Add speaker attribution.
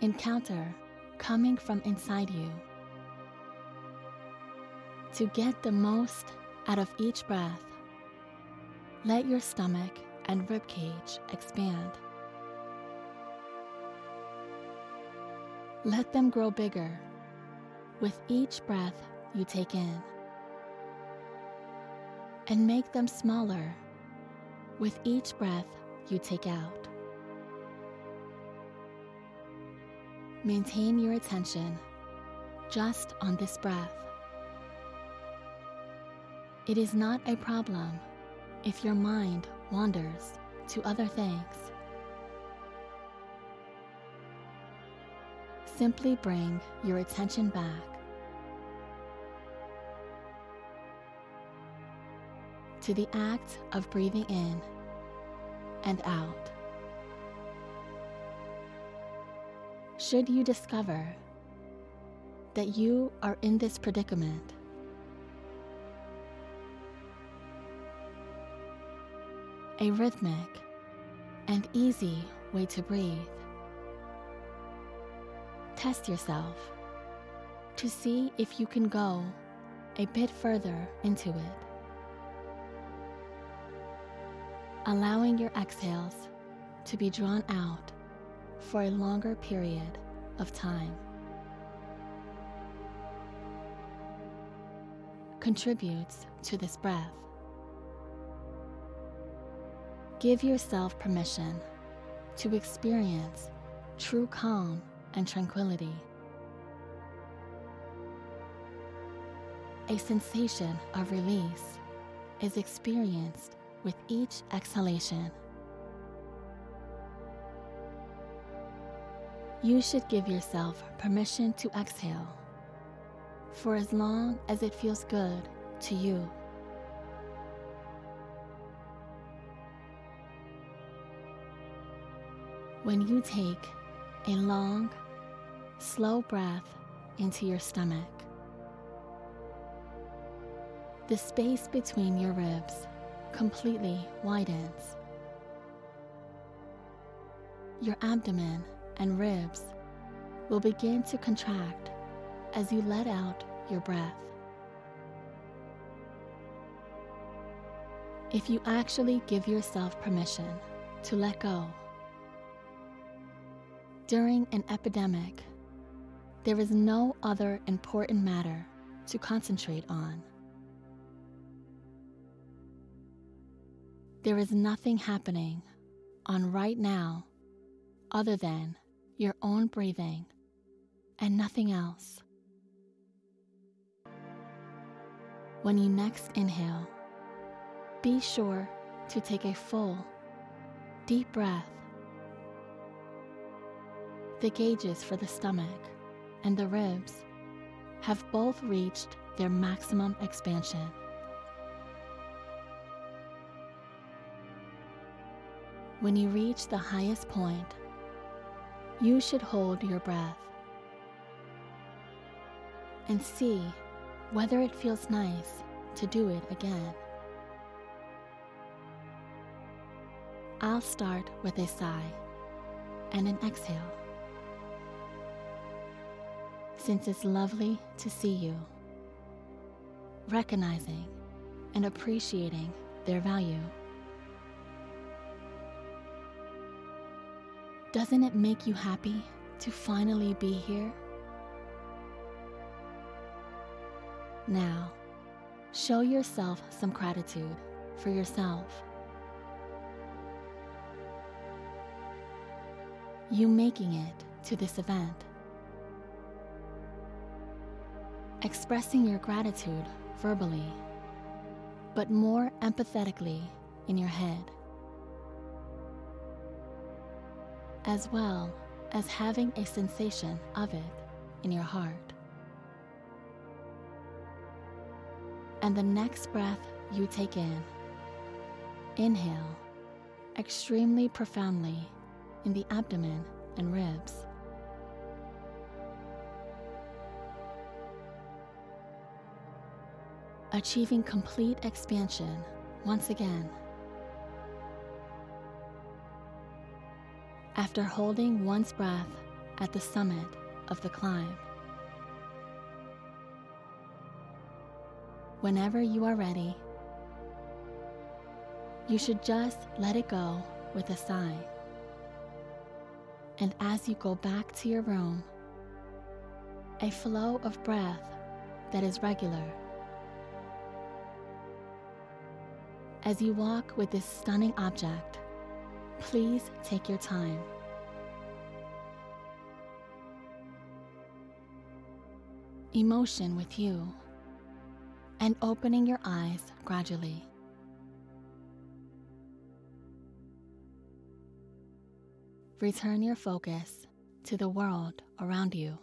Speaker 1: encounter coming from inside you. To get the most out of each breath, let your stomach and ribcage expand. Let them grow bigger with each breath you take in, and make them smaller with each breath you take out. Maintain your attention just on this breath. It is not a problem if your mind wanders to other things. Simply bring your attention back. To the act of breathing in and out. Should you discover that you are in this predicament, a rhythmic and easy way to breathe. Test yourself to see if you can go a bit further into it. Allowing your exhales to be drawn out for a longer period of time. Contributes to this breath. Give yourself permission to experience true calm and tranquility. A sensation of release is experienced with each exhalation. You should give yourself permission to exhale for as long as it feels good to you. When you take a long, slow breath into your stomach, the space between your ribs completely widens. Your abdomen and ribs will begin to contract as you let out your breath. If you actually give yourself permission to let go, during an epidemic, there is no other important matter to concentrate on. There is nothing happening on right now other than your own breathing and nothing else. When you next inhale, be sure to take a full, deep breath the gauges for the stomach and the ribs have both reached their maximum expansion. When you reach the highest point, you should hold your breath and see whether it feels nice to do it again. I'll start with a sigh and an exhale since it's lovely to see you, recognizing and appreciating their value. Doesn't it make you happy to finally be here? Now, show yourself some gratitude for yourself. You making it to this event expressing your gratitude verbally, but more empathetically in your head, as well as having a sensation of it in your heart. And the next breath you take in, inhale extremely profoundly in the abdomen and ribs. achieving complete expansion once again. After holding one's breath at the summit of the climb. Whenever you are ready, you should just let it go with a sigh. And as you go back to your room, a flow of breath that is regular. As you walk with this stunning object, please take your time. Emotion with you and opening your eyes gradually. Return your focus to the world around you.